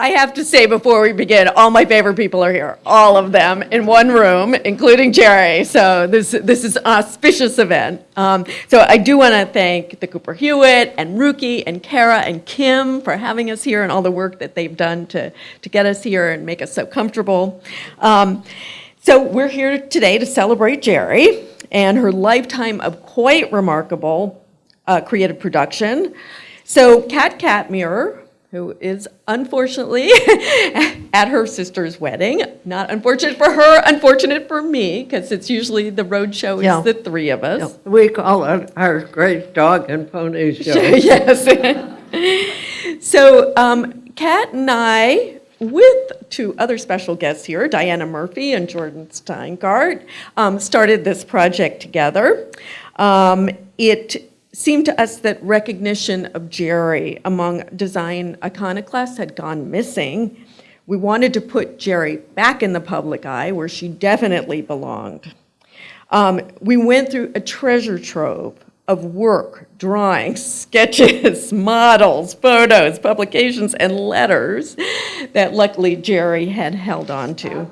I have to say before we begin, all my favorite people are here, all of them in one room, including Gere. So this, this is an auspicious event. Um, so I do want to thank the Cooper Hewitt and Ruki and Kara and Kim for having us here and all the work that they've done to, to get us here and make us so comfortable. Um, so we're here today to celebrate Gere and her lifetime of quite remarkable uh, creative production. So Cat Cat Catmur, who is unfortunately at her sister's wedding. Not unfortunate for her, unfortunate for me, because it's usually the road show is Yeah. the three of us. We call it our great dog and pony show. yes. so, um, Kat and I, with two other special guests here, Diana Murphy and Jordan Steingart, um, started this project together. Um, it seemed to us that recognition of Gere among design iconoclasts had gone missing. We wanted to put Gere back in the public eye where she definitely belonged. Um, we went through a treasure trove of work, drawings, sketches, models, photos, publications, and letters that luckily Gere had held on to.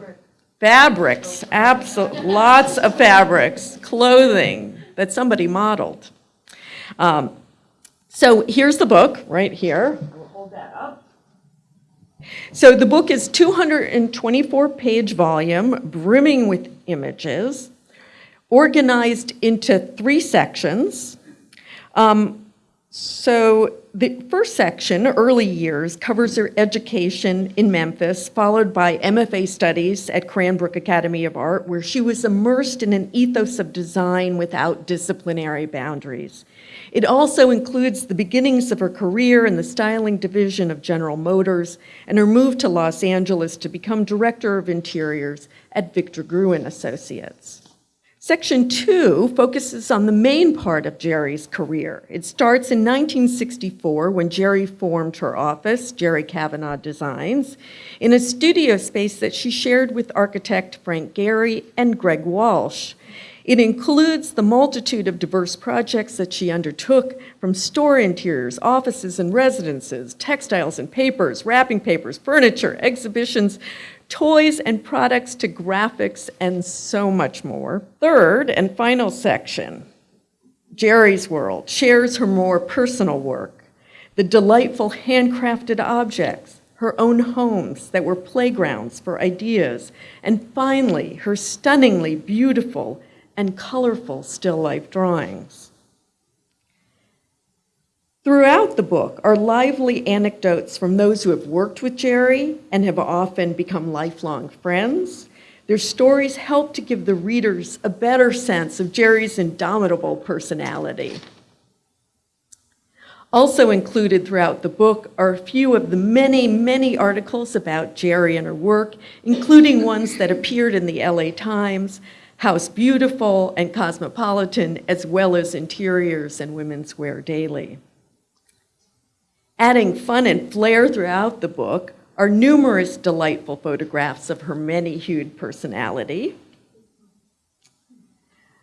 Fabrics, absolutely, lots of fabrics, clothing that somebody modeled. Um, so here's the book right here. I will hold that up. So the book is 224 page volume, brimming with images, organized into three sections. Um, so the first section, early years, covers her education in Memphis, followed by MFA studies at Cranbrook Academy of Art, where she was immersed in an ethos of design without disciplinary boundaries. It also includes the beginnings of her career in the styling division of General Motors and her move to Los Angeles to become director of interiors at Victor Gruen Associates. Section two focuses on the main part of Gere's career. It starts in 1964 when Gere formed her office, Gere Kavanaugh Designs, in a studio space that she shared with architect Frank Gehry and Greg Walsh. It includes the multitude of diverse projects that she undertook from store interiors, offices and residences, textiles and papers, wrapping papers, furniture, exhibitions, toys and products to graphics and so much more. Third and final section, Gere's World, shares her more personal work, the delightful handcrafted objects, her own homes that were playgrounds for ideas, and finally, her stunningly beautiful and colorful still life drawings. Throughout the book are lively anecdotes from those who have worked with Gere and have often become lifelong friends. Their stories help to give the readers a better sense of Gere's indomitable personality. Also included throughout the book are a few of the many, many articles about Gere and her work, including ones that appeared in the LA Times, House Beautiful, and Cosmopolitan, as well as Interiors and Women's Wear Daily. Adding fun and flair throughout the book are numerous delightful photographs of her many-hued personality.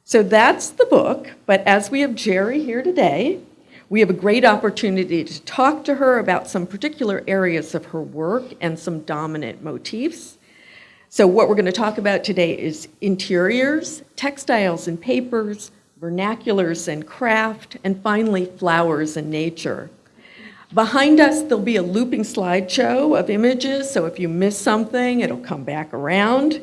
So that's the book, but as we have Gere here today, we have a great opportunity to talk to her about some particular areas of her work and some dominant motifs. So what we're going to talk about today is interiors, textiles and papers, vernaculars and craft, and finally flowers and nature. Behind us, there'll be a looping slideshow of images, so if you miss something, it'll come back around.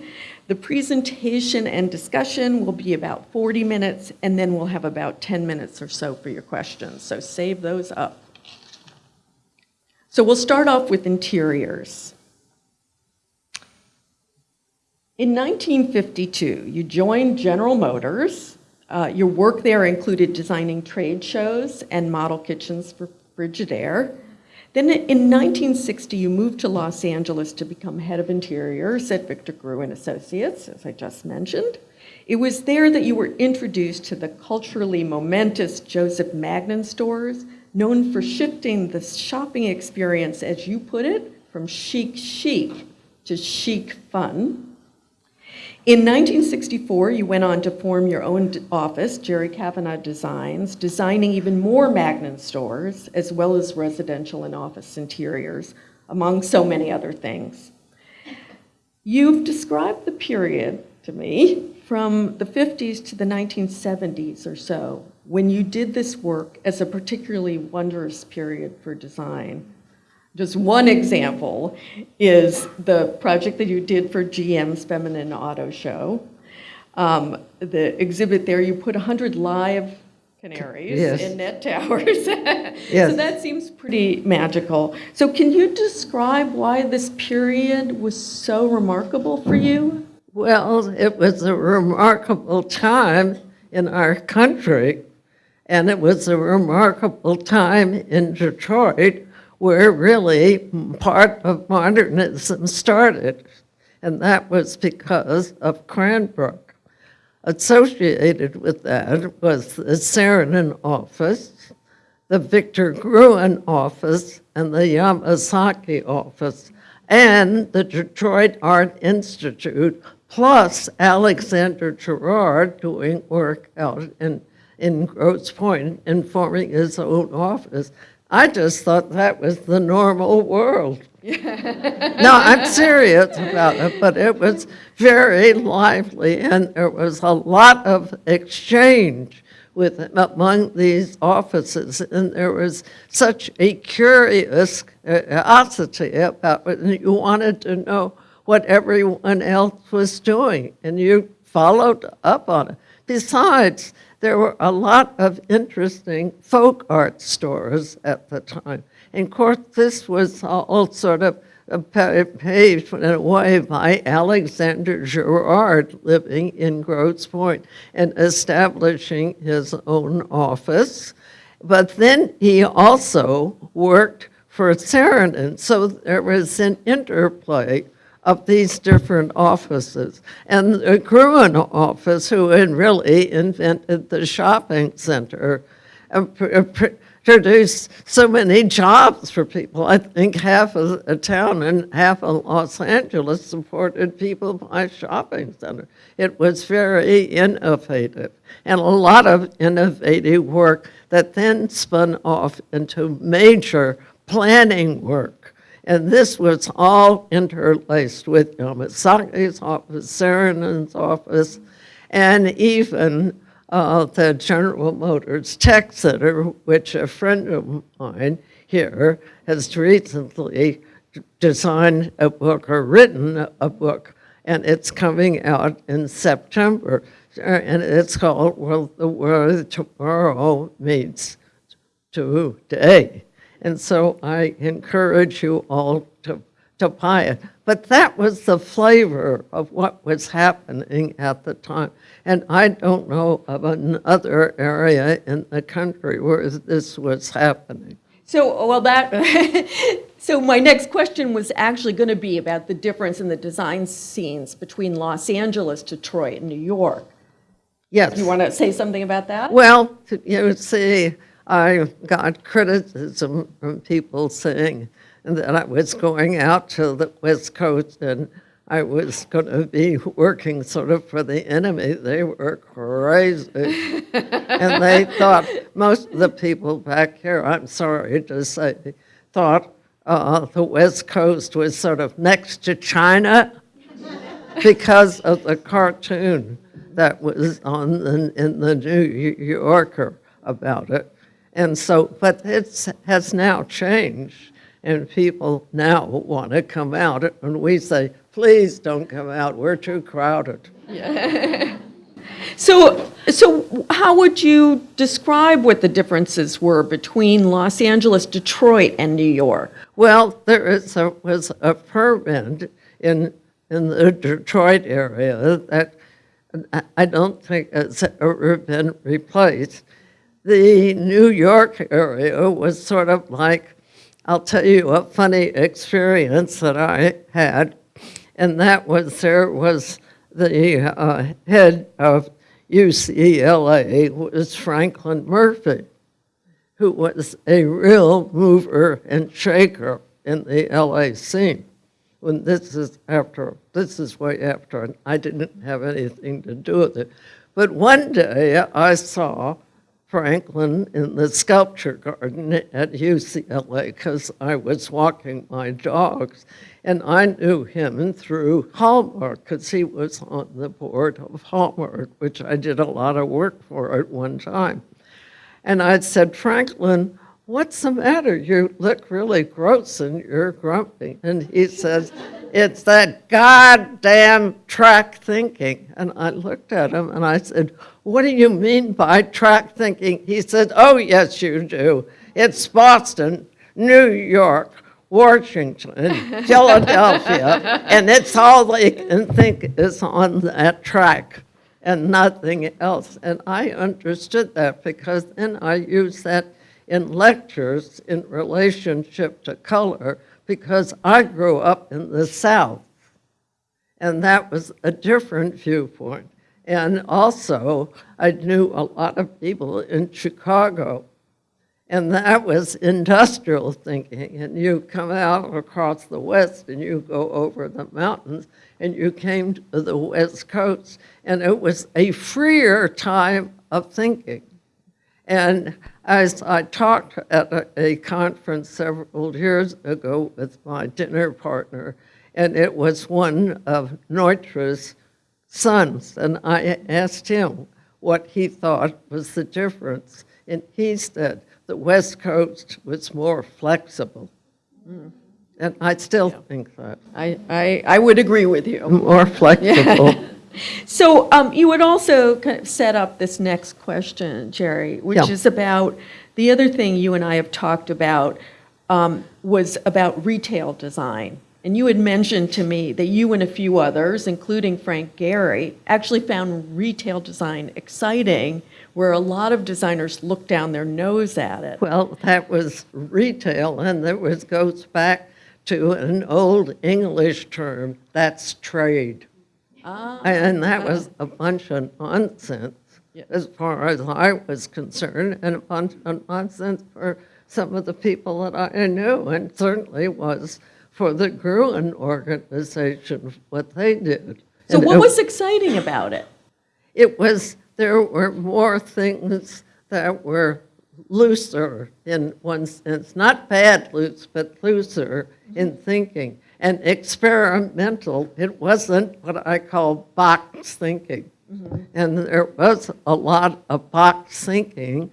The presentation and discussion will be about 40 minutes, and then we'll have about 10 minutes or so for your questions, so save those up. So we'll start off with interiors. In 1952, you joined General Motors. Uh, your work there included designing trade shows and model kitchens for Frigidaire. Then in 1960, you moved to Los Angeles to become head of interiors at Victor Gruen Associates, as I just mentioned. It was there that you were introduced to the culturally momentous Joseph Magnin stores, known for shifting the shopping experience, as you put it, from chic chic to chic fun. In 1964, you went on to form your own office, Gere Kavanaugh Designs, designing even more Magnin stores, as well as residential and office interiors, among so many other things. You've described the period to me from the 50s to the 1970s or so, when you did this work as a particularly wondrous period for design. Just one example is the project that you did for GM's Feminine Auto Show. Um, The exhibit there, you put 100 live canaries Yes. in net towers. yes. So that seems pretty magical. So can you describe why this period was so remarkable for you? Well, it was a remarkable time in our country, and it was a remarkable time in Detroit where really part of modernism started, and that was because of Cranbrook. Associated with that was the Saarinen office, the Victor Gruen office, and the Yamasaki office, and the Detroit Art Institute, plus Alexander Girard doing work out in, in Grosse Pointe and forming his own office. I just thought that was the normal world. No, I'm serious about it, but it was very lively, and there was a lot of exchange with among these offices, and there was such a curious curiosity about it, and you wanted to know what everyone else was doing, and you followed up on it. Besides, there were a lot of interesting folk art stores at the time. And of course, this was all sort of paved in a way by Alexander Girard living in Grosse Pointe and establishing his own office. But then he also worked for Saarinen, so there was an interplay of these different offices. And the Gruen office, who had really invented the shopping center, uh, pr- uh, pr- produced so many jobs for people. I think half of a town and half of Los Angeles supported people by shopping center. It was very innovative and a lot of innovative work that then spun off into major planning work. And this was all interlaced with Yamasaki's office, Saarinen's office, and even uh, the General Motors Tech Center, which a friend of mine here has recently designed a book or written a book, and it's coming out in September. And it's called Well, the World Tomorrow Meets today. And so I encourage you all to, to buy it. But that was the flavor of what was happening at the time. And I don't know of another area in the country where this was happening. So, well, that, so my next question was actually going to be about the difference in the design scenes between Los Angeles, Detroit, and New York. Yes. You want to say something about that? Well, you see, I got criticism from people saying that I was going out to the West Coast and I was going to be working sort of for the enemy. They were crazy. and they thought, most of the people back here, I'm sorry to say, thought uh, the West Coast was sort of next to China because of the cartoon that was on the, in the New Yorker about it. And so, but it has now changed, and people now want to come out, and we say, please don't come out, we're too crowded. Yeah. So, so how would you describe what the differences were between Los Angeles, Detroit, and New York? Well, there is a, was a permit in, in the Detroit area that I- I don't think has ever been replaced. The New York area was sort of like, I'll tell you a funny experience that I had, and that was there was the uh, head of UCLA was Franklin Murphy who was a real mover and shaker in the LA scene. When this is after, this is way after, and I didn't have anything to do with it. But one day I saw Franklin in the sculpture garden at UCLA because I was walking my dogs. And I knew him through Hallmark because he was on the board of Hallmark, which I did a lot of work for at one time. And I said, Franklin, what's the matter? You look really gross and you're grumpy. And he says, it's that goddamn track thinking. And I looked at him and I said, what do you mean by track thinking? He said, oh, yes, you do. It's Boston, New York, Washington, Philadelphia, and it's all they can think is on that track and nothing else. And I understood that because then I used that in lectures in relationship to color because I grew up in the South. And that was a different viewpoint. And also, I knew a lot of people in Chicago. And that was industrial thinking. And you come out across the West and you go over the mountains and you came to the West Coast. And it was a freer time of thinking. And as I talked at a, a, conference several years ago with my dinner partner, and it was one of Neutra's sons, and I asked him what he thought was the difference. And he said the West Coast was more flexible. Mm. And I still yeah. think that. I, I, I would agree with you. More flexible. So um, you would also kind of set up this next question, Gere, which Yeah. is about, the other thing you and I have talked about um, was about retail design. And you had mentioned to me that you and a few others, including Frank Gehry, actually found retail design exciting, where a lot of designers look down their nose at it. Well, that was retail, and that was, goes back to an old English term, that's trade. Ah, And that was a bunch of nonsense, Yes. as far as I was concerned, and a bunch of nonsense for some of the people that I knew, and certainly was for the Gruen organization, what they did. So And what it- was exciting about it? It was, there were more things that were looser in one sense, not bad loose, but looser in thinking and experimental. It wasn't what I call box thinking. Mm-hmm. And there was a lot of box thinking,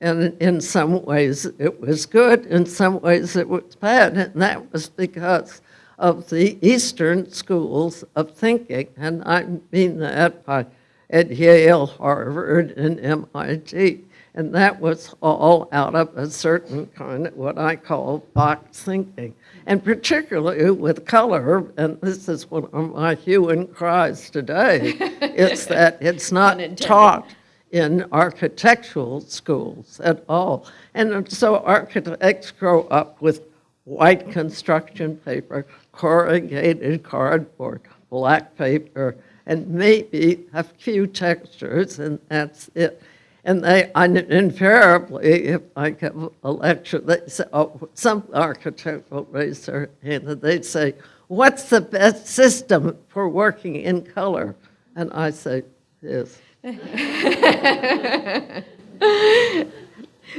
and in some ways it was good, in some ways it was bad, and that was because of the Eastern schools of thinking, and I mean that by at Yale, Harvard, and MIT. And that was all out of a certain kind of what I call box thinking. And particularly with color, and this is one of my hue and cries today, it's that it's not taught in architectural schools at all. And so architects grow up with white construction paper, corrugated cardboard, black paper, and maybe a few textures, and that's it. And they, I invariably, if I give a lecture, they say, oh, some architect will raise their hand and they'd say, what's the best system for working in color? And I say, this.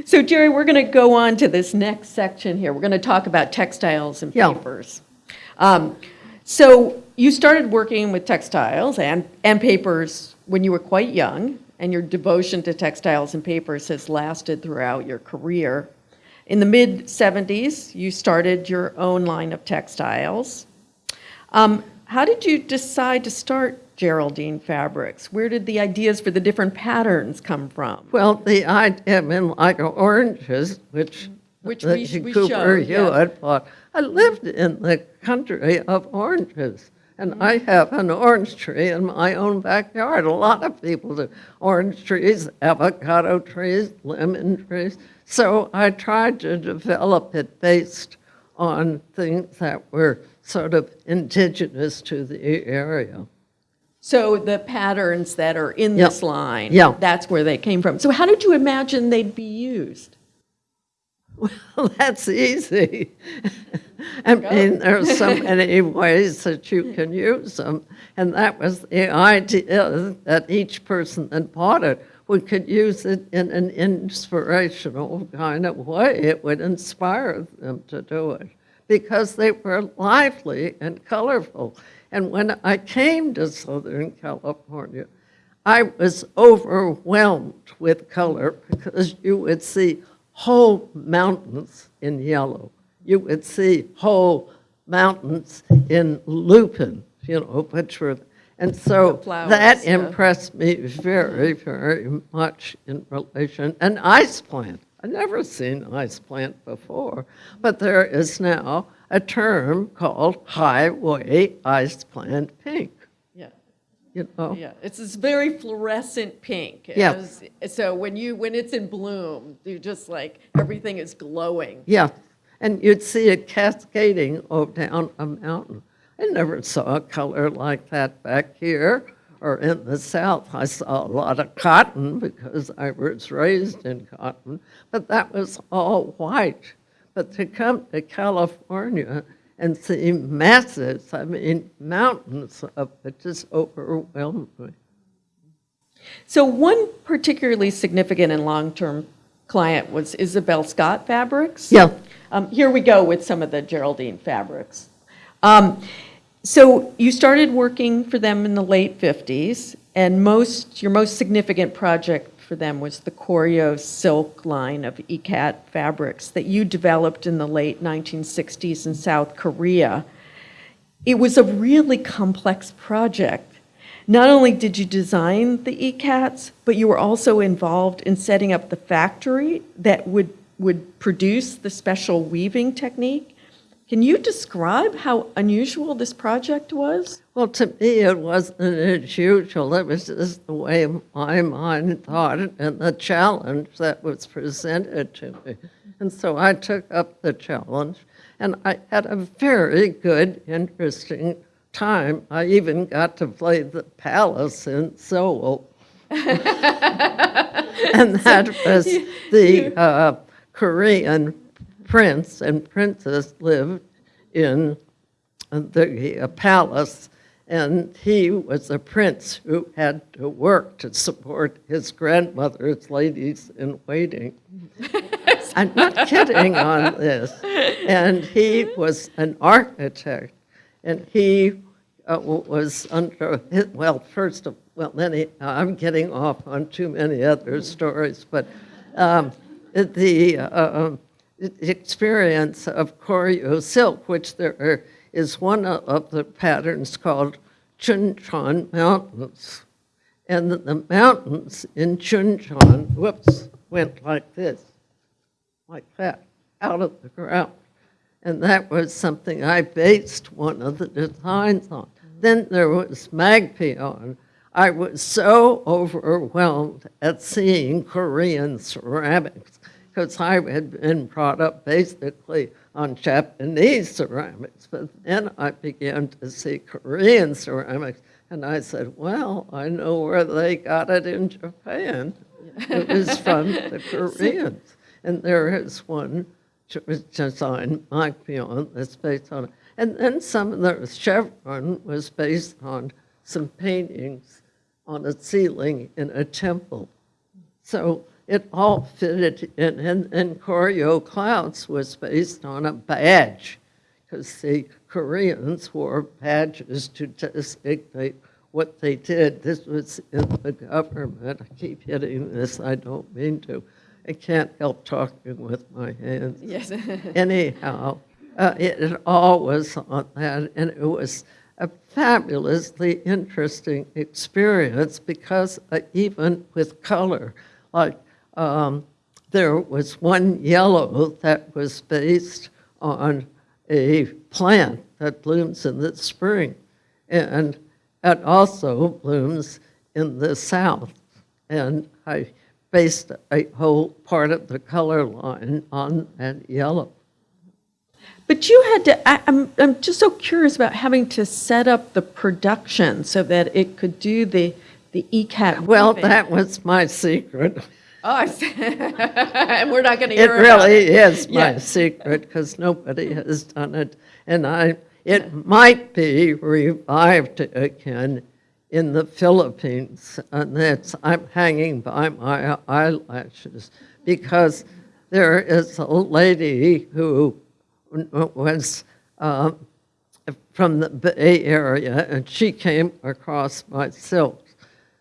So Gere, we're going to go on to this next section here. We're going to talk about textiles and Yeah. papers. Um, So you started working with textiles and, and papers when you were quite young, and your devotion to textiles and papers has lasted throughout your career. In the mid-'70s, you started your own line of textiles. Um, How did you decide to start Geraldine Fabrics? Where did the ideas for the different patterns come from? Well, the idea, I mean, like oranges, which Which we- we Cooper showed, yeah. Hewitt bought. I lived in the country of oranges, and I have an orange tree in my own backyard. A lot of people do. Orange trees, avocado trees, lemon trees. So I tried to develop it based on things that were sort of indigenous to the area. So the patterns that are in Yeah. this line, Yeah. that's where they came from. So how did you imagine they'd be used? Well, that's easy. I mean, there's so many ways that you can use them. And that was the idea that each person that bought it we could use it in an inspirational kind of way. It would inspire them to do it because they were lively and colorful. And when I came to Southern California, I was overwhelmed with color because you would see whole mountains in yellow. You would see whole mountains in lupin, you know, which were, and so flowers, that yeah. impressed me very, very much in relation. An ice plant. I'd never seen ice plant before, but there is now a term called highway ice plant pink. You know? Yeah, it's this very fluorescent pink. Yeah. As- So when you, when it's in bloom, you're just like, everything is glowing. Yeah, and you'd see it cascading oh, down a mountain. I never saw a color like that back here or in the South. I saw a lot of cotton because I was raised in cotton, but that was all white. But to come to California and see masses, I mean, mountains of it just overwhelmed me. So one particularly significant and long-term client was Isabel Scott Fabrics. Yeah, Um, Here we go with some of the Geraldine fabrics. Um, So you started working for them in the late 50s, and most, your most significant project for them was the Koryo silk line of ikat fabrics that you developed in the late 1960s in South Korea. It was a really complex project. Not only did you design the ikats, but you were also involved in setting up the factory that would, would produce the special weaving technique. Can you describe how unusual this project was? Well, to me, it wasn't unusual. It was just the way my mind thought and the challenge that was presented to me. And so I took up the challenge, and I had a very good, interesting time. I even got to play the palace in Seoul. and that was the uh, Korean prince and princess lived in the uh, palace, and he was a prince who had to work to support his grandmother's ladies in waiting. I'm not kidding on this. And he was an architect, and he uh, was under, his- well, first of, well, any, I'm getting off on too many other stories, but um, the uh, um, experience of Koryo silk, which there is one of- the patterns called Chuncheon Mountains. And the- the mountains in Chuncheon, whoops, went like this, like that, out of the ground. And that was something I based one of the designs on. Then there was Magpion. I was so overwhelmed at seeing Korean ceramics because I had been brought up basically on Japanese ceramics. But then I began to see Korean ceramics, and I said, well, I know where they got it in Japan. It was from the Koreans. And there is one designed Mike Beyond that's based on it. And then some of the chevron was based on some paintings on a ceiling in a temple. So it all fitted in. And, and Koryo Clouds was based on a badge, because the Koreans wore badges to designate what they did. This was in the government. I keep hitting this, I don't mean to. I can't help talking with my hands Yes. anyhow, uh, it, it all was on that, and it was a fabulously interesting experience because uh, even with color, like um, there was one yellow that was based on a plant that blooms in the spring, and it also blooms in the south. And I based a whole part of the color line on that yellow. But you had to, I, I'm, I'm just so curious about having to set up the production so that it could do the, the ikat. Well, that was my secret. Oh, I see. And we're not going to It hear about really it. is my Yeah. secret because nobody has done it. And I, it might be revived again in the Philippines, and it's, I'm hanging by my eyelashes because there is a lady who was um, from the Bay Area, and she came across my silks,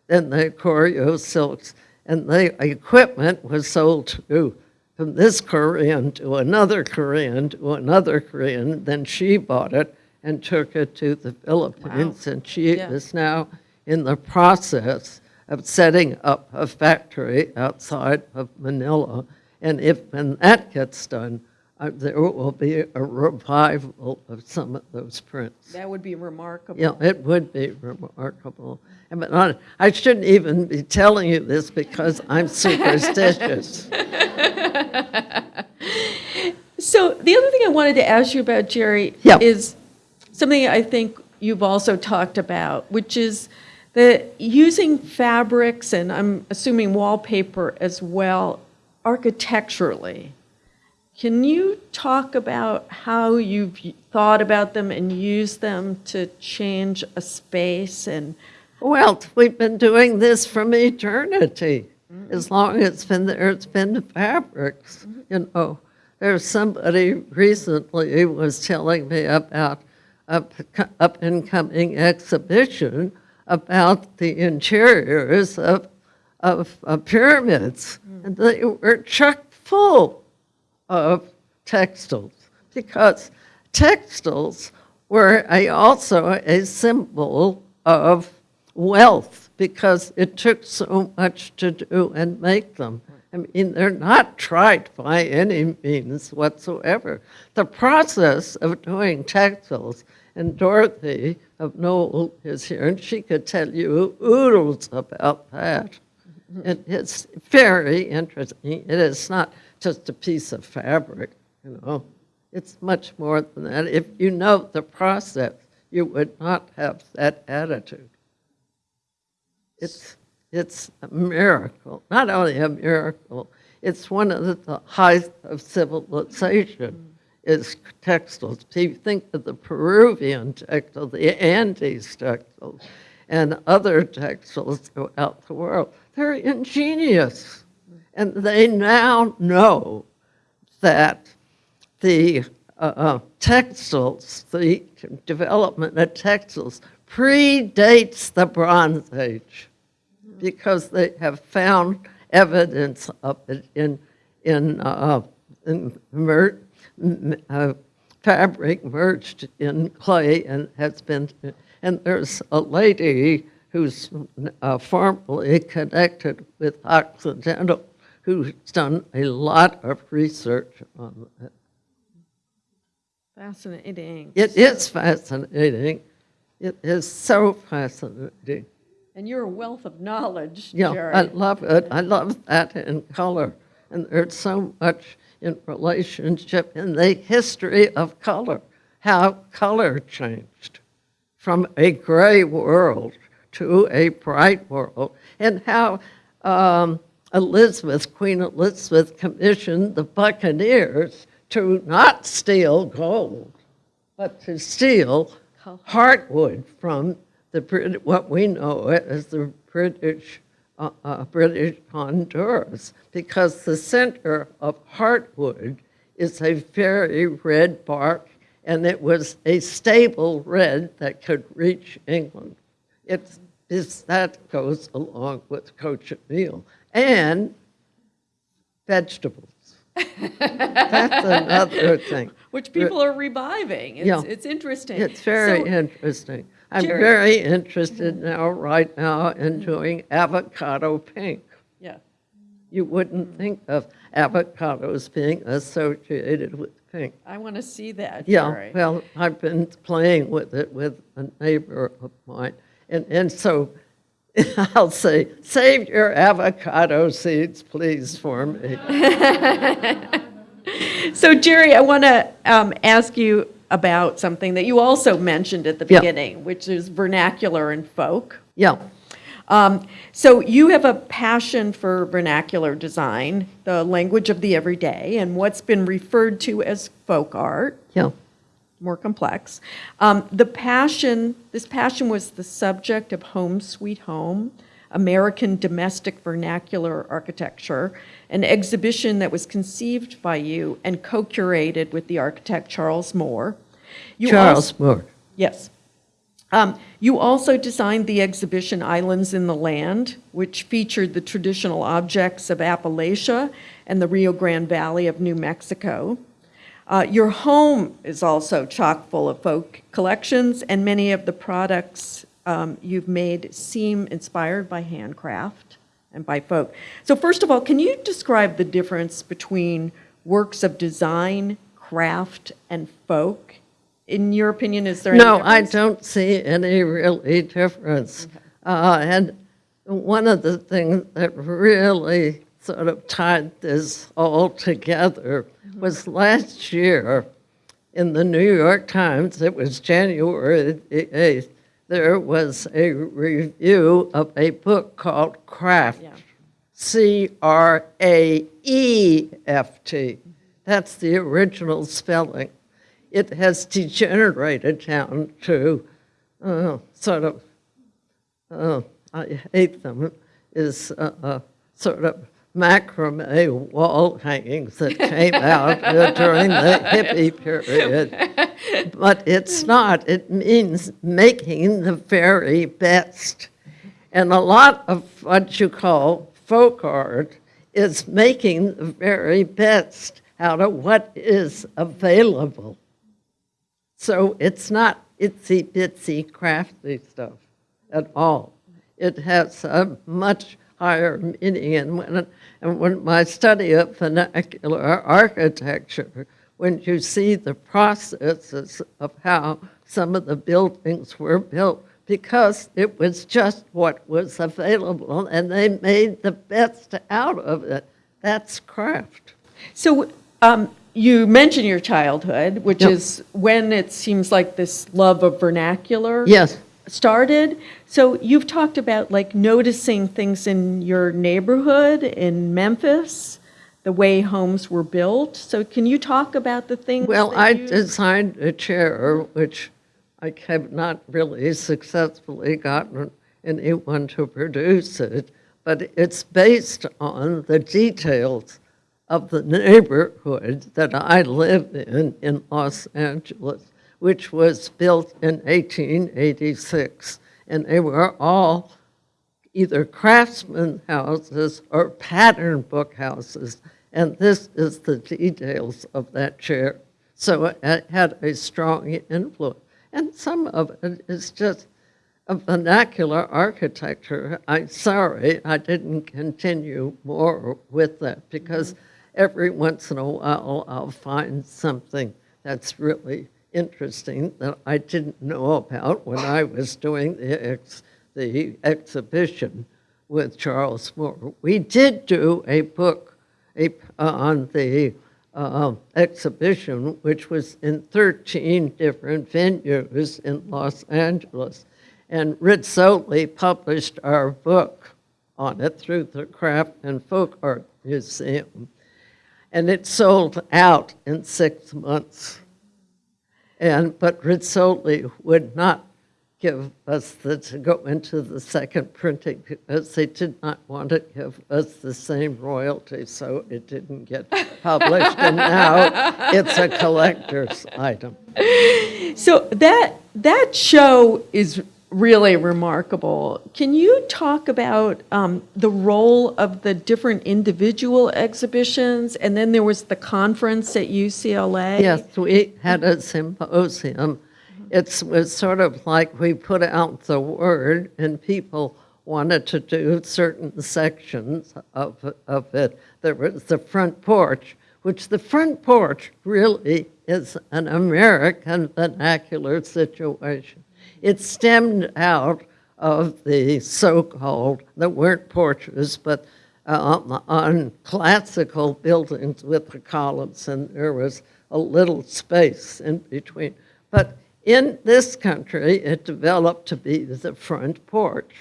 and the Koryo silks, and the equipment was sold to from this Korean to another Korean to another Korean. Then she bought it and took it to the Philippines, and she Yeah. is now in the process of setting up a factory outside of Manila. And if, when that gets done, uh, there will be a revival of some of those prints. That would be remarkable. Yeah, it would be remarkable. But I- I shouldn't even be telling you this because I'm superstitious. So the other thing I wanted to ask you about, Gere, Yeah. is something I think you've also talked about, which is the using fabrics and I'm assuming wallpaper as well architecturally. Can you talk about how you've thought about them and used them to change a space and Well, we've been doing this from eternity. As long as it's been there, it's been the fabrics. You know, there's somebody recently was telling me about a up and coming exhibition about the interiors of, of uh, pyramids. And they were chock full of textiles because textiles were a, also a symbol of wealth because it took so much to do and make them. I mean, they're not trite by any means whatsoever. The process of doing textiles, and Dorothy of Knoll is here, and she could tell you oodles about that. It, it's very interesting. It is not just a piece of fabric, you know. It's much more than that. If you know the process, you would not have that attitude. It's, it's a miracle. Not only a miracle, it's one of the, heights of civilization is textiles. If you think of the Peruvian textile, the Andes textiles, and other textiles throughout the world, they're ingenious. And they now know that the uh, uh, textiles, the development of textiles, predates the Bronze Age because they have found evidence of it in, in, uh, in mer- uh, fabric merged in clay and has been, and there's a lady who's uh, formerly connected with Occidental who's done a lot of research on it. fascinating? It is fascinating. It is so fascinating. And you're a wealth of knowledge, Yeah, Gere. I love it. I love that in color. And there's so much in relationship in the history of color, how color changed from a gray world to a bright world, and how um, Elizabeth, Queen Elizabeth, commissioned the buccaneers to not steal gold, but to steal heartwood from the what we know as the British uh, uh, British Honduras, because the center of heartwood is a very red bark, and it was a stable red that could reach England. It's, it's that goes along with cochineal and vegetables. That's another thing. Which people are reviving. Yeah. It's, it's interesting. It's very So- interesting. I'm very interested now, right now, in doing avocado pink. Yeah. You wouldn't think of avocados being associated with pink. I want to see that, Yeah, Gere. well, I've been playing with it with a neighbor of mine. And, and so I'll say, save your avocado seeds, please, for me. So Gere, I want to um, ask you about something that you also mentioned at the Yeah. beginning, which is vernacular and folk. Yeah, Um, so you have a passion for vernacular design, the language of the everyday, and what's been referred to as folk art. yeah. more complex. Um, the passion, this passion was the subject of Home Sweet Home, American Domestic Vernacular Architecture, an exhibition that was conceived by you and co-curated with the architect Charles Moore. You also- Charles Moore. Yes. Um, You also designed the exhibition Islands in the Land, which featured the traditional objects of Appalachia and the Rio Grande Valley of New Mexico. Uh, Your home is also chock full of folk collections, and many of the products um, you've made seem inspired by handcraft and by folk. So first of all, can you describe the difference between works of design, craft, and folk? In your opinion, is there any No, I don't see any really difference. Uh, And one of the things that really sort of tied this all together was last year in the New York Times, it was January the 8th, there was a review of a book called Craft. Yeah. C R A E F T. That's the original spelling. It has degenerated down to uh, sort of, uh, I hate them, is uh, uh, sort of macrame wall hangings that came out during the hippie period. But it's not. It means making the very best. And a lot of what you call folk art is making the very best out of what is available. So it's not itsy bitsy crafty stuff at all. It has a much higher meaning. And when, and when my study of vernacular architecture, when you see the processes of how some of the buildings were built, because it was just what was available and they made the best out of it. That's craft. So um, you mentioned your childhood, which Yep. is when it seems like this love of vernacular Yes. Started. So you've talked about like noticing things in your neighborhood in Memphis, the way homes were built. So can you talk about the things? Well, I you- designed a chair, which I have not really successfully gotten anyone to produce it, but it's based on the details of the neighborhood that I live in, in Los Angeles, which was built in 1886. And they were all either craftsman houses or pattern book houses. And this is the details of that chair. So it had a strong influence. And some of it is just a vernacular architecture. I'm sorry I didn't continue more with that because mm-hmm. every once in a while I'll find something that's really interesting that I didn't know about when I was doing the, ex, the exhibition with Charles Moore. We did do a book a, on the uh, exhibition, which was in 13 different venues in Los Angeles. And Rizzoli published our book on it through the Craft and Folk Art Museum. And it sold out in six months. And, but Rizzoli would not give us the, to go into the second printing because they did not want to give us the same royalty, so it didn't get published. And now it's a collector's item. So that that show is really remarkable. Can you talk about um, the role of the different individual exhibitions, and then there was the conference at UCLA? Yes, we had a symposium. It was sort of like we put out the word, and people wanted to do certain sections of, of it. There was the front porch, which the front porch really is an American vernacular situation. It stemmed out of the so-called, that weren't porches, but um, on classical buildings with the columns, and there was a little space in between. But in this country, it developed to be the front porch.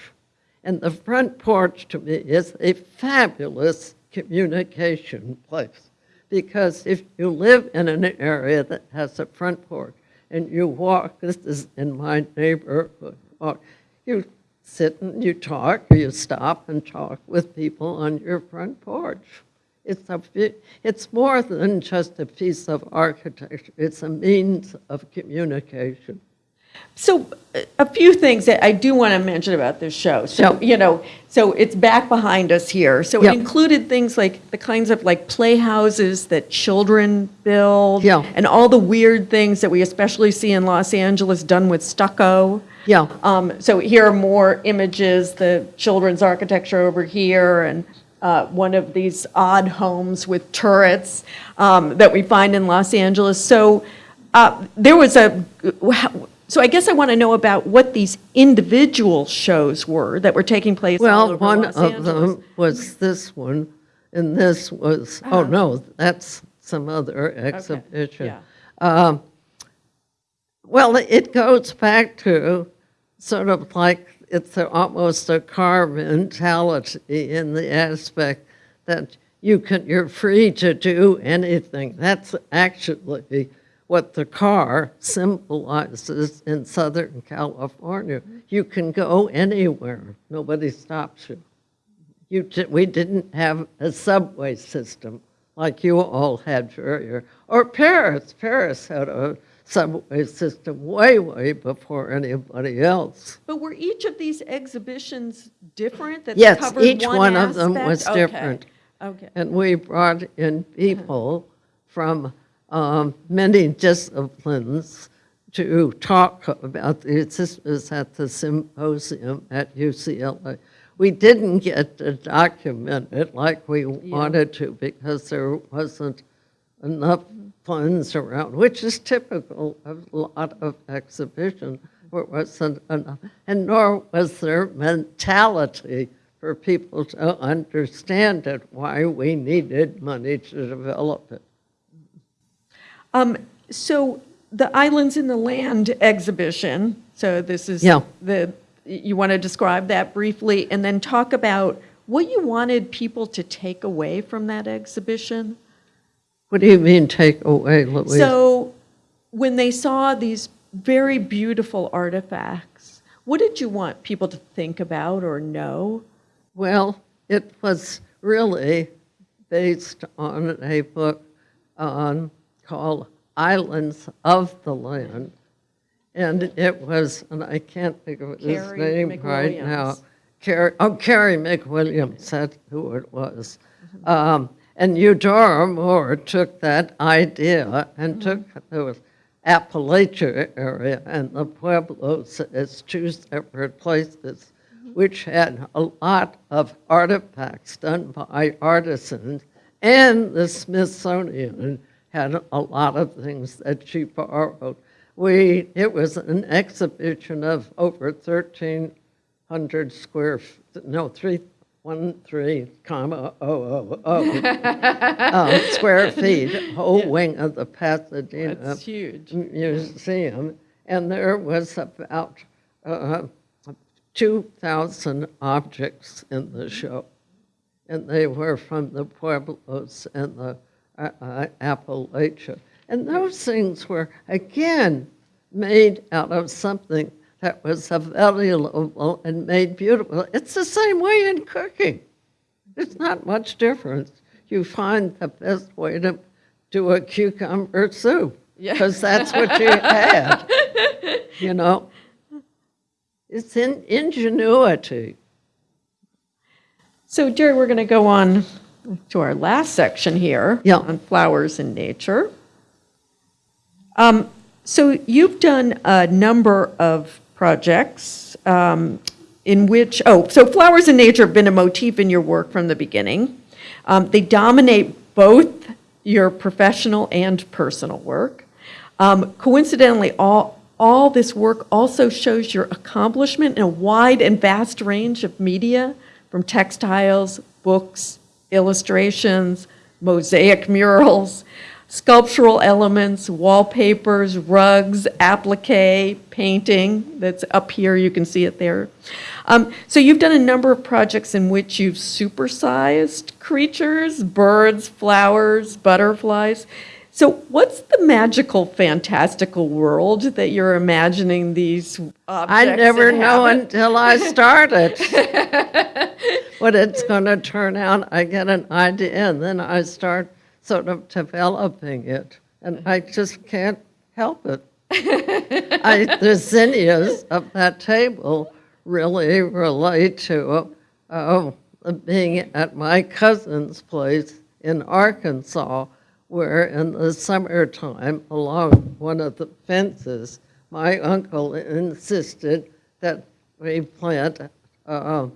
And the front porch to me is a fabulous communication place. Because if you live in an area that has a front porch, and you walk, this is in my neighborhood, walk, you sit and you talk, you stop and talk with people on your front porch. It's a, it's more than just a piece of architecture, it's a means of communication. So a- few things that I do want to mention about this show. So, Yeah. you know, so it's back behind us here. So Yeah. it included things like the kinds of like playhouses that children build. Yeah. And all the weird things that we especially see in Los Angeles done with stucco. Yeah. Um, So here are more images, the children's architecture over here, and uh, one of these odd homes with turrets um, that we find in Los Angeles. So uh, there was a, so I guess I want to know about what these individual shows were that were taking place all Well, one Los of Angeles. them was this one, and this was, oh, no, that's some other exhibition. yeah. Um, Well, it goes back to sort of like it's almost a car mentality in the aspect that you can, you're free to do anything. That's actually what the car symbolizes in Southern California. You can go anywhere, nobody stops you. You, we didn't have a subway system like you all had for your, or Paris. Paris had a subway system way, way before anybody else. But were each of these exhibitions different? that Yes, covered each one of them was Okay, different. Okay. And we brought in people from um, many disciplines to talk about these. This was at the symposium at UCLA. We didn't get to document it like we wanted to because there wasn't enough funds around, which is typical of a lot of exhibitions. There wasn't enough, and nor was there mentality for people to understand it, why we needed money to develop it. Um, so the Islands in the Land exhibition, so this is Yeah. the, you want to describe that briefly and then talk about what you wanted people to take away from that exhibition? What do you mean, take away, Louise? So when they saw these very beautiful artifacts, what did you want people to think about or know? Well, it was really based on a book on, called Islands of the Land. And it was, and I can't think of his Carey name right now. Carey, oh, Carey McWilliams, that's who it was. Mm-hmm. Um, and Eudora Moore took that idea and mm-hmm. took the Appalachia area and the Pueblos as two separate places, mm-hmm. which had a lot of artifacts done by artisans, and the Smithsonian had a lot of things that she borrowed. We, it was an exhibition of over 1,300 square, no, three, one, three, comma, oh, oh, oh, uh, square feet, whole wing of the Pasadena That's huge. Museum, and there was about uh, 2,000 objects in the show. And they were from the Pueblos and the Appalachia. And those things were, again, made out of something that was available and made beautiful. It's the same way in cooking. There's not much difference. You find the best way to do a cucumber soup Yeah. because that's what you had. You know, it's in ingenuity. So Gere, we're going to go on to our last section here Yeah. on flowers in nature. Um, so you've done a number of projects um, in which, oh, so flowers in nature have been a motif in your work from the beginning. Um, they dominate both your professional and personal work. Um, coincidentally, all, all this work also shows your accomplishment in a wide and vast range of media, from textiles, books, illustrations, mosaic murals, sculptural elements, wallpapers, rugs, applique, painting, that's up here, you can see it there. Um, so you've done a number of projects in which you've supersized creatures, birds, flowers, butterflies. So, what's the magical, fantastical world that you're imagining these objects I never know until I start it. What it's going to turn out, I get an idea, and then I start sort of developing it, and I just can't help it. I, the zinnias of that table really relate to uh, being at my cousin's place in Arkansas, where in the summertime, along one of the fences, my uncle insisted that we plant uh,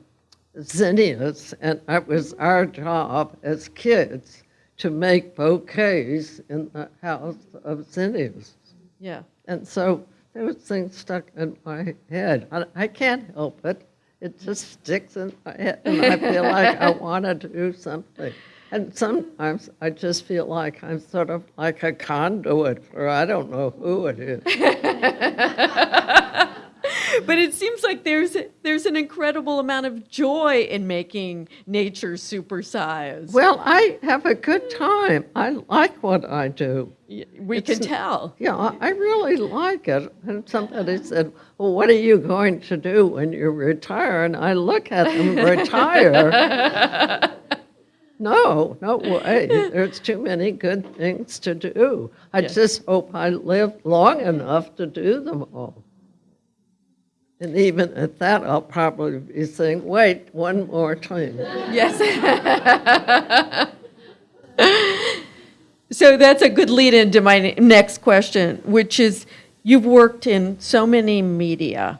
zinnias, and it was our job as kids to make bouquets in the house of zinnias. Yeah. And so those things stuck in my head. I, I can't help it. It just sticks in my head, and I feel like I want to do something. And sometimes I just feel like I'm sort of like a conduit for I don't know who it is. But it seems like there's there's an incredible amount of joy in making nature supersized. Well, I have a good time. I like what I do. We it's- can tell. Yeah, I I really like it. And somebody said, Well, what are you going to do when you retire? And I look at them retire. No, no way. There's too many good things to do. I Yeah. just hope I live long enough to do them all. And even at that, I'll probably be saying, wait, one more time. Yes. so that's a good lead into my next question, which is you've worked in so many media,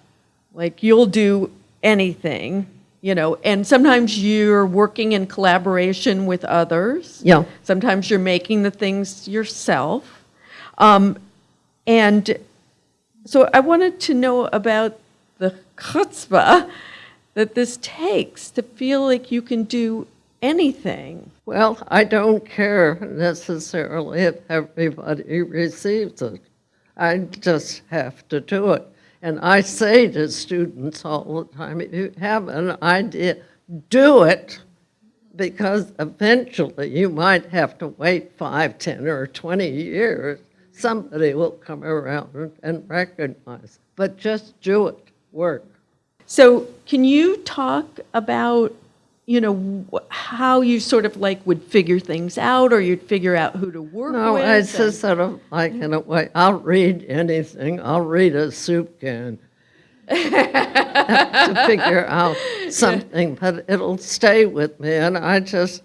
like you'll do anything, you know, and sometimes you're working in collaboration with others. Yeah. Sometimes you're making the things yourself. Um, and so I wanted to know about the chutzpah that this takes to feel like you can do anything. Well, I don't care necessarily if everybody receives it. I just have to do it. And I say to students all the time, if you have an idea, do it, because eventually you might have to wait five, 10, or 20 years. Somebody will come around and recognize, but just do it, work. So, can you talk about, you know, how you sort of like would figure things out or you'd figure out who to work No, with? it's and- just sort of like in a way, I'll read anything. I'll read a soup can to figure out something, but it'll stay with me. And I just,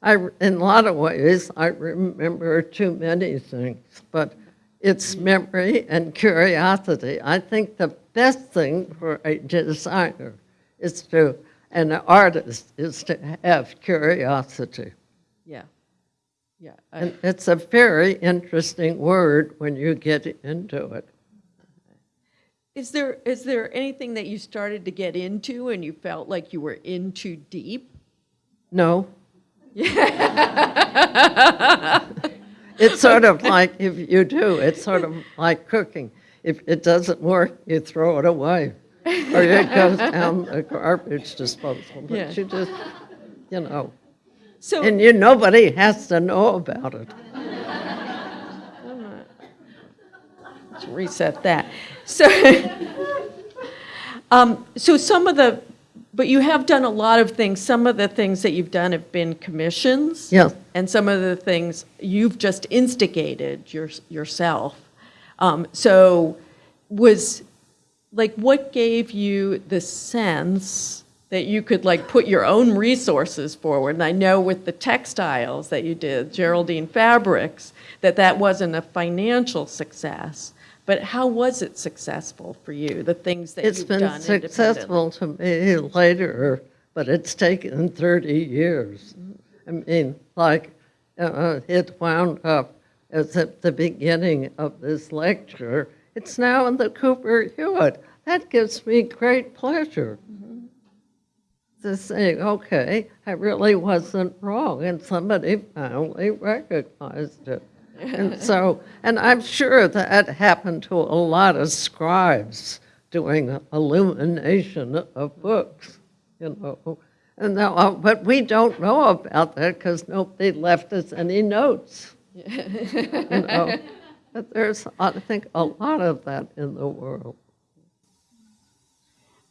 I, in a lot of ways, I remember too many things, but it's mm-hmm. memory and curiosity. I think the best thing for a designer is to, an artist is to have curiosity. Yeah. Yeah. I- And it's a very interesting word when you get into it. Is there, is there anything that you started to get into and you felt like you were in too deep? No. It's sort of like if you do, it's sort of like cooking. If it doesn't work, you throw it away. Or it goes down the garbage disposal. Yeah. But you just, you know, So, and you, nobody has to know about it. let's reset that. So, um, so some of the, but you have done a lot of things. Some of the things that you've done have been commissions. Yes. And some of the things you've just instigated your, yourself. Um, so was, like, what gave you the sense that you could, like, put your own resources forward? And I know with the textiles that you did, Geraldine Fabrics, that that wasn't a financial success. But how was it successful for you, the things that It's you've been done independently? successful to me later, but it's taken 30 years. I mean, like, uh, it wound up as at the beginning of this lecture. It's now in the Cooper Hewitt. That gives me great pleasure. To say, okay, I really wasn't wrong, and somebody finally recognized it. And so, and I'm sure that happened to a lot of scribes doing illumination of books, you know. And now, uh, but we don't know about that because nobody left us any notes. You know, but there's, I think, a lot of that in the world.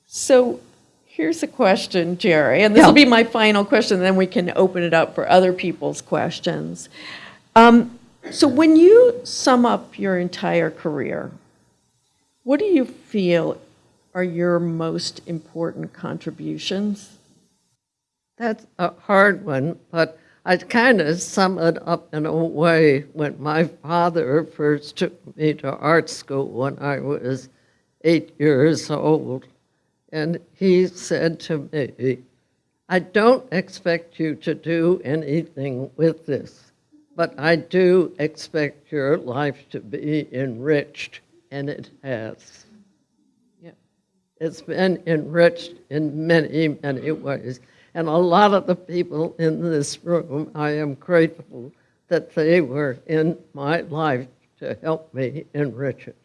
So here's a question, Gere, and this will be my final question, then we can open it up for other people's questions. Um, So when you sum up your entire career, what do you feel are your most important contributions? That's a hard one, but I kind of sum it up in a way when my father first took me to art school when I was eight years old. And he said to me, I don't expect you to do anything with this, but I do expect your life to be enriched, and it has. Yep. It's been enriched in many, many ways. And a lot of the people in this room, I am grateful that they were in my life to help me enrich it.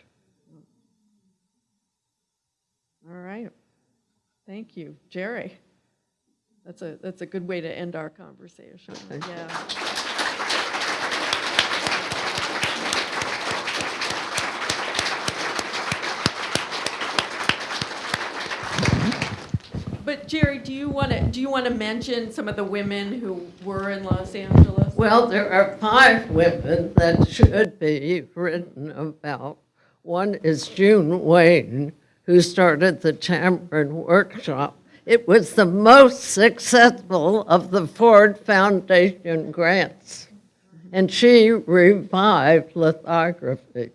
All right. Thank you. Gere? That's a, that's a good way to end our conversation. Yeah. But Gere, do you want to, do you want to mention some of the women who were in Los Angeles? Well, there are five women that should be written about. One is June Wayne, who started the Tamarind Workshop. It was the most successful of the Ford Foundation grants, and she revived lithography.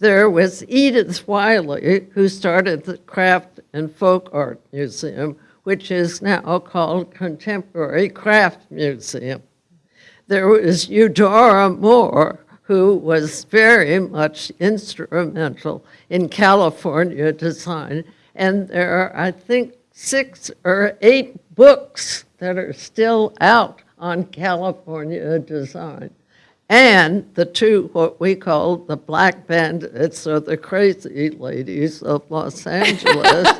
There was Edith Wiley, who started the Craft and Folk Art Museum, which is now called Contemporary Craft Museum. There was Eudora Moore, who was very much instrumental in California design. And there are, I think, six or eight books that are still out on California design. And the two, what we call the black bandits or the crazy ladies of Los Angeles.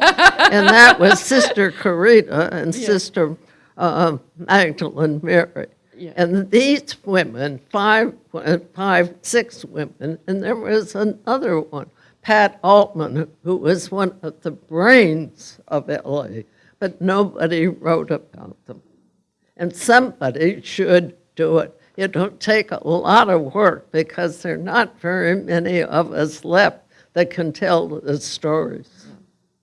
and that was Sister Corita and Sister uh, Magdalene Mary. Yeah. And these women, five, uh, six women, and there was another one, Pat Altman, who was one of the brains of LA, but nobody wrote about them. And somebody should do it. It'll take a lot of work because there are not very many of us left that can tell the stories.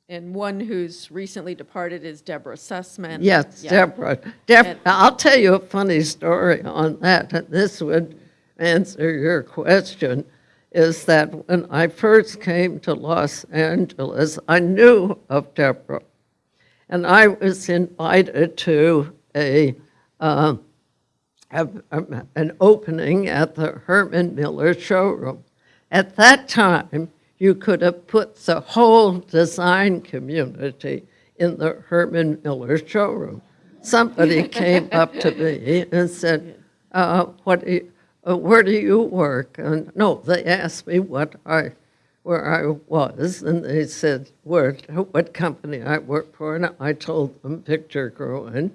And one who's recently departed is Deborah Sussman. Yes, Yeah. Deborah. Deb, I'll tell you a funny story on that, and this would answer your question, is that when I first came to Los Angeles, I knew of Deborah. And I was invited to a, um, a- an opening at the Herman Miller showroom. At that time, you could have put the whole design community in the Herman Miller showroom. Somebody came up to me and said, uh, "What? Do you, uh, where do you work?" And no, they asked me what I, where I was, and they said where, what company I work for, and I told them Victor Gruen.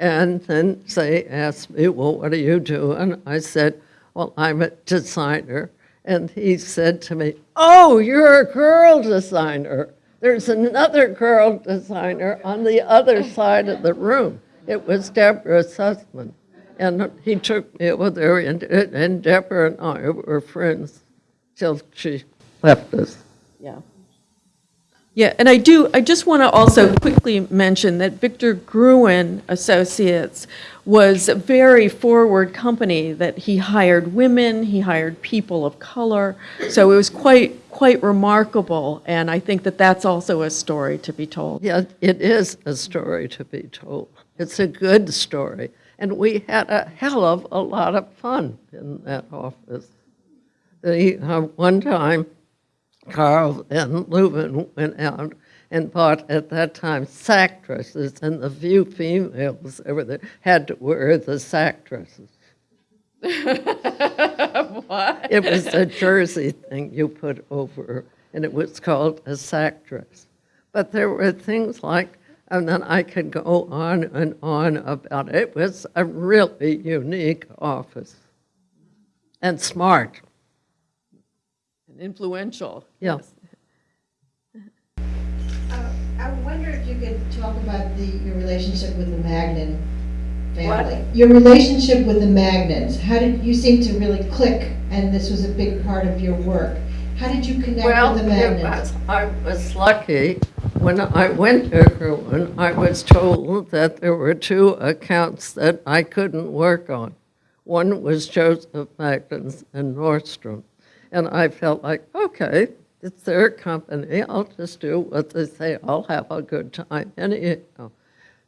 And then they asked me, well, what do you do? And I said, well, I'm a designer. And he said to me, oh, you're a girl designer. There's another girl designer on the other side of the room. It was Deborah Sussman. And he took me over there, and, and Deborah and I were friends till she left us. Yeah. Yeah, and I do, I just want to also quickly mention that Victor Gruen Associates was a very forward company that he hired women, he hired people of color. So it was quite, quite remarkable, and I think that that's also a story to be told. Yeah, it is a story to be told. It's a good story. And we had a hell of a lot of fun in that office. The, uh, one time, Karl Van Leuven went out and bought, at that time, sack dresses, and the few females that there had to wear the sack dresses. What? It was a jersey thing you put over, and it was called a sack dress. But there were things like, and then I could go on and on about it. It was a really unique office. and smart. And influential. Yeah. yes. Uh, I wonder if you could talk about the, your relationship with the Magnin family. Your relationship with the Magnins, how did, you seem to really click, and this was a big part of your work. How did you connect Well, with the it Magnins? was- I was lucky. When I went to Gruen, I was told that there were two accounts that I couldn't work on. One was Joseph Magnin's and Nordstrom. And I felt like, okay, it's their company. I'll just do what they say. I'll have a good time anyhow.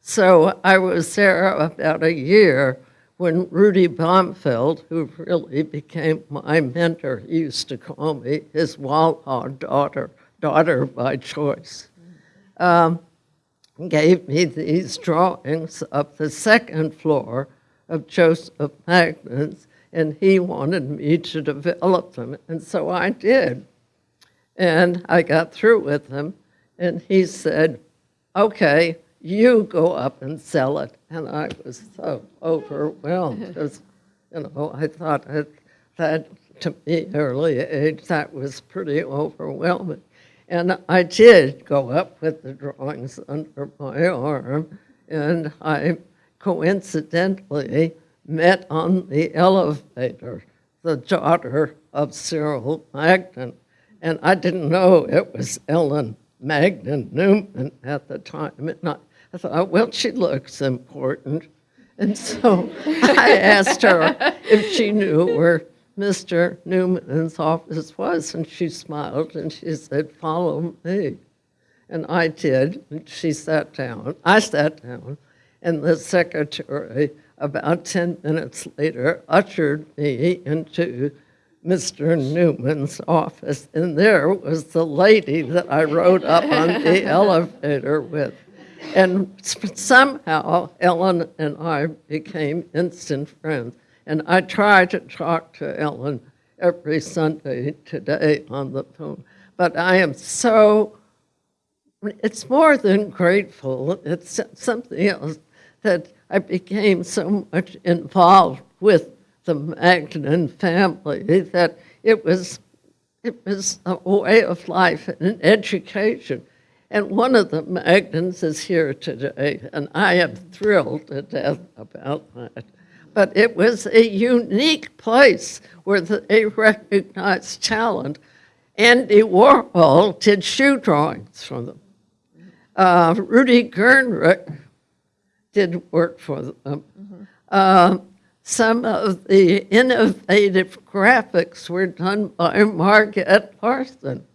So I was there about a year when Rudy Baumfeld, who really became my mentor, he used to call me his Wawa daughter, daughter by choice, um, gave me these drawings of the second floor of Joseph Magnin's, and he wanted me to develop them, and so I did. And I got through with him, and he said, okay, you go up and sell it. And I was so overwhelmed, because, you know, I thought that, that to me, early age, that was pretty overwhelming. And I did go up with the drawings under my arm, and I coincidentally met on the elevator the daughter of Cyril Magnin. And I didn't know it was Ellen Magnin Newman at the time. And I, I thought, well, she looks important. And so I asked her if she knew where Mr. Newman's office was, and she smiled and she said, follow me. And I did, and she sat down. I sat down, and the secretary, about 10 minutes later, ushered me into Mr. Newman's office, and there was the lady that I rode up on the elevator with. And somehow Ellen and I became instant friends. And I try to talk to Ellen every Sunday today on the phone. But I am so, it's more than grateful, it's something else that I became so much involved with the Magnin family that it was, it was a way of life and an education. And one of the Magnins is here today, and I am thrilled to death about that. But it was a unique place where they recognized talent. Andy Warhol did shoe drawings for them. Uh, Rudi Gernreich did work for them. Uh, some of the innovative graphics were done by Marget Larsen.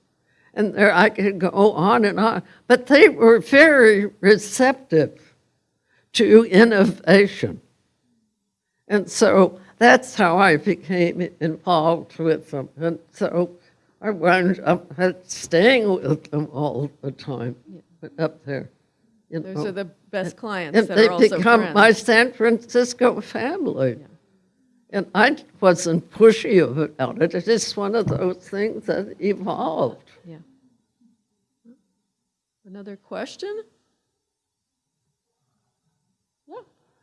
And there I could go on and on. But they were very receptive to innovation. And so that's how I became involved with them. And so I wound up staying with them all the time up there. You Those know. are the best clients And that they are also become my. San Francisco family. And I wasn't pushy about it. It's just one of those things that evolved. Yeah. Another question? Yeah.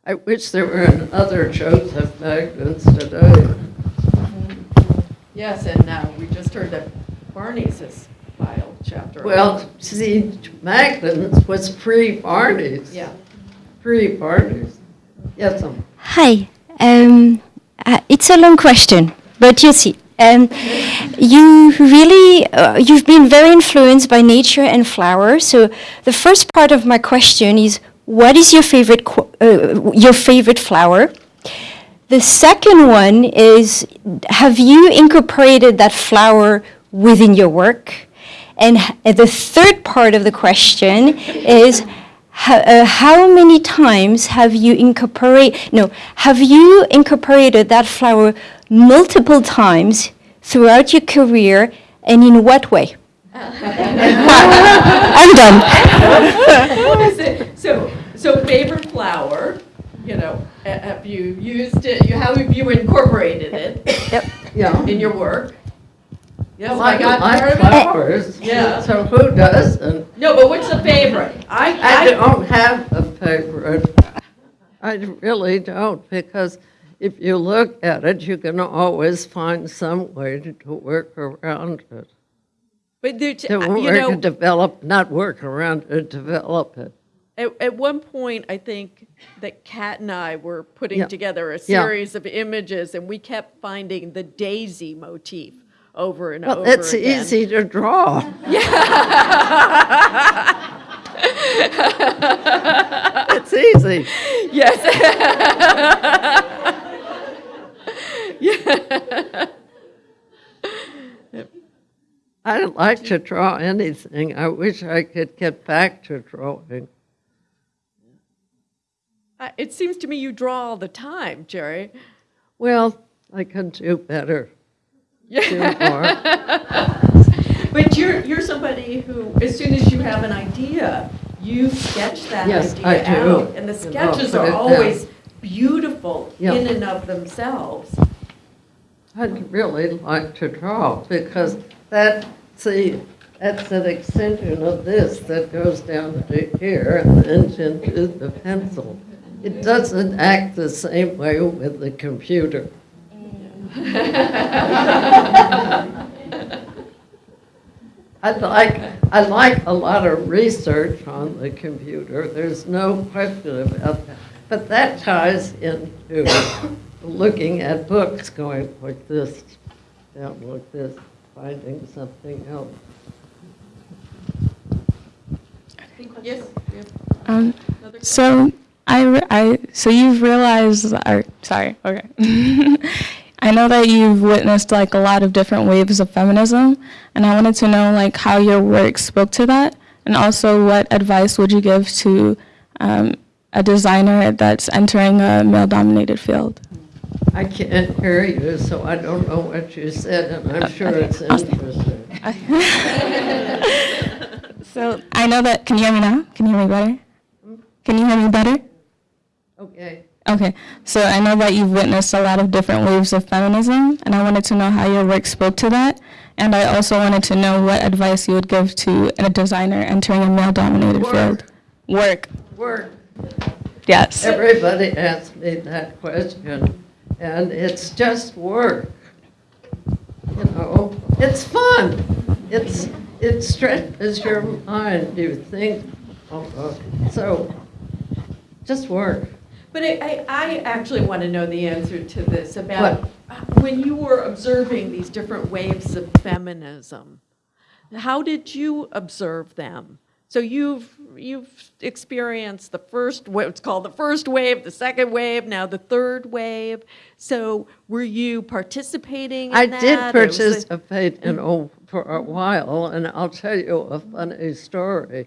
I wish there were other Joseph Magnins today. Yes, and uh, we just heard that Barney's has filed chapter. Well, see, Magnin's was pre-Barney's. Yeah. Pre-Barney's. Yes, um, Hi. Um, uh, it's a long question, but you see, um, you really, uh, you've been very influenced by nature and flowers. So the first part of my question is, what is your favorite, uh, your favorite flower? The second one is, have you incorporated that flower within your work? And the third part of the question is, how, uh, how many times have you incorporate? No, have you incorporated that flower multiple times throughout your career, and in what way? I'm done. So, so favorite flower, you know, have you used it, how have you incorporated it yep. yeah. in your work? Yes, I Like, got like part of it. flowers. Yeah. So who doesn't? No, but what's the favorite? I, I I, don't have a favorite. I really don't, because if you look at it, you can always find some way to, to work around it. But there, To uh, you know, develop, not work around it, develop it. At, at one point, I think that Kat and I were putting Yeah. together a Yeah. series of images, and we kept finding the daisy motif over and Well, over it's again. easy to draw. Yeah. It's easy. Yes. yeah. I don't like to draw anything. I wish I could get back to drawing. Uh, It seems to me you draw all the time, Gere. Well, I can do better. Do more. But you're, you're somebody who, as soon as you have an idea, you sketch that Yes, idea out. And the sketches put are it down. always beautiful Yeah. in and of themselves. I'd really like to draw because that, see, that's an extension of this that goes down to here and into the pencil. It doesn't act the same way with the computer. I like, I like a lot of research on the computer, there's no question about that. But that ties into looking at books, going like this, down like this, finding something else. Yes? Um, so I, I, so you've realized, or sorry, okay. I know that you've witnessed like a lot of different waves of feminism, and I wanted to know like how your work spoke to that, and also what advice would you give to um, a designer that's entering a male-dominated field? I can't hear you, so I don't know what you said, and I'm sure it's interesting. So I know that. Can you hear me now? Can you hear me better? Can you hear me better? Okay. Okay, so I know that you've witnessed a lot of different waves of feminism, and I wanted to know how your work spoke to that. And I also wanted to know what advice you would give to a designer entering a male-dominated field. Work. Work. Yes. Everybody asks me that question, and it's just work. You know, it's fun. It's, it stretches your mind, you think, oh, oh. so, just work. But I, I, I actually want to know the answer to this about What? when you were observing these different waves of feminism. How did you observe them? So you've you've experienced the first what's called the first wave, the second wave, now the third wave. So were you participating in I that? did or was it- participate in, oh, for a while, and I'll tell you a funny story.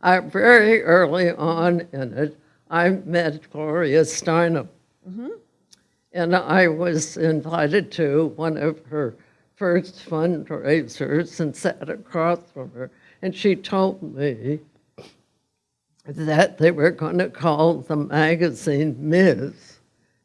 I, very early on in it, I met Gloria Steinem. Mm-hmm. And I was invited to one of her first fundraisers and sat across from her. And she told me that they were going to call the magazine Ms.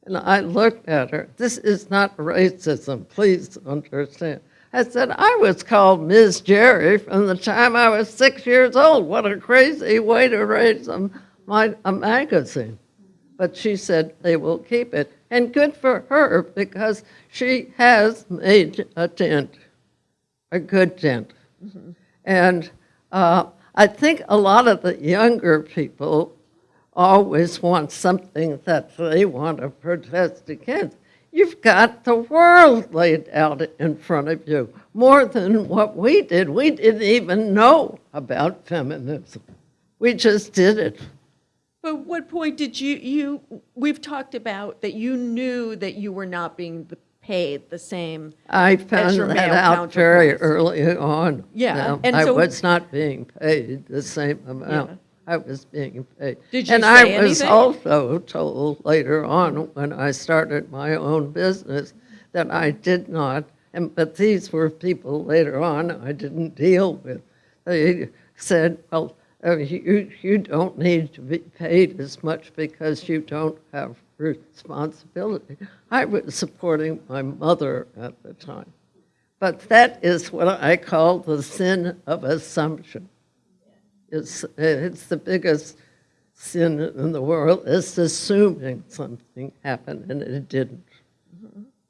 And I looked at her. This is not racism, please understand. I said, I was called Ms. Gere from the time I was six years old. What a crazy way to raise a, my, a magazine. But she said they will keep it. And good for her because she has made a dent, a good dent. And uh, I think a lot of the younger people always want something that they want to protest against. You've got the world laid out in front of you, more than what we did. We didn't even know about feminism. We just did it. But what point did you, you, we've talked about that you knew that you were not being the- paid the same. I found your that male out very early on. Yeah, Um, and I so- was not being paid the same amount. Yeah. I was being paid. Did you And I say was also told later on, when I started my own business, that I did not, and, but these were people later on I didn't deal with. They said, well, Oh, you, you don't need to be paid as much because you don't have responsibility. I was supporting my mother at the time. But that is what I call the sin of assumption. It's, it's the biggest sin in the world is assuming something happened and it didn't.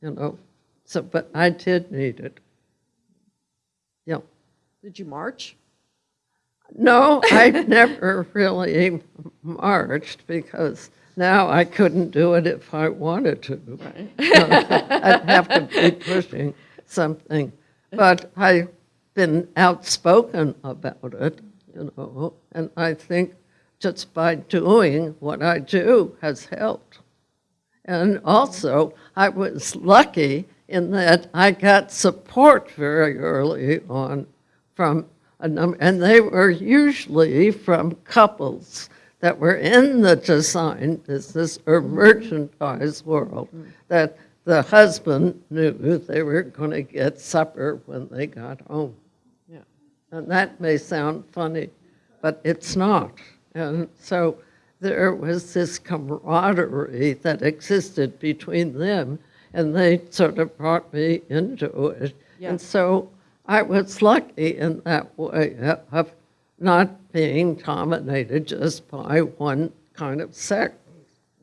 You know, so, but I did need it. Yeah. Did you march? No, I never really marched because now I couldn't do it if I wanted to. I'd have to be pushing something. But I've been outspoken about it, you know, and I think just by doing what I do has helped. And also, I was lucky in that I got support very early on from a number, and they were usually from couples that were in the design business or mm-hmm. merchandise world, mm. that the husband knew they were going to get supper when they got home. Yeah. And that may sound funny, but it's not. And so there was this camaraderie that existed between them, and they sort of brought me into it. Yeah. And so I was lucky in that way of not being dominated just by one kind of sex,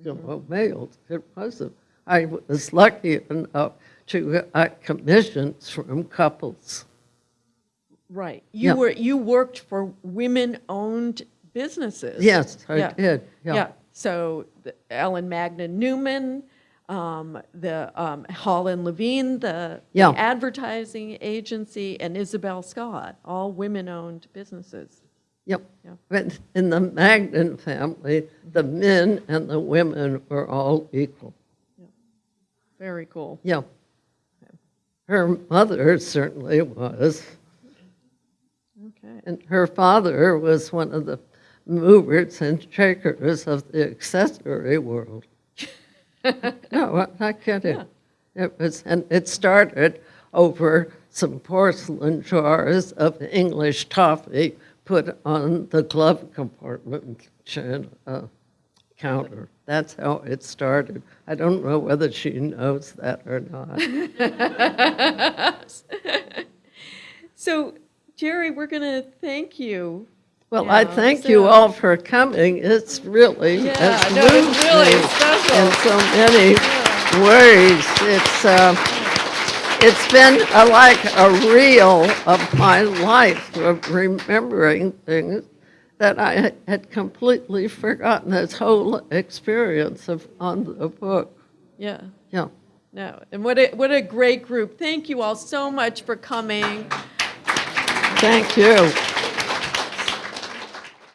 you mm-hmm. know, males. It wasn't. I was lucky enough to get commissions from couples. Right. You Yeah. were, you worked for women-owned businesses. Yes, I Yeah. did, Yeah, yeah. so the Ellen Magnin Newman, um, the um, Holland Levine, the the advertising agency, and Isabel Scott, all women-owned businesses. Yep. Yeah. But in the Magnin family, the men and the women were all equal. Very cool. Yeah. Her mother certainly was, Okay. and her father was one of the movers and shakers of the accessory world. No, I'm not kidding. It was, and it started over some porcelain jars of English toffee put on the glove compartment uh, counter. That's how it started. I don't know whether she knows that or not. So Gere, we're going to thank you. Well, I Yeah, thank you all for coming. It's really Yeah, has no, it's really me special. in so many ways. It's uh, it's been a, like a reel of my life of remembering things that I had- had completely forgotten. This whole experience of on the book. Yeah. Yeah. No, and what a, what a great group. Thank you all so much for coming. Thank you.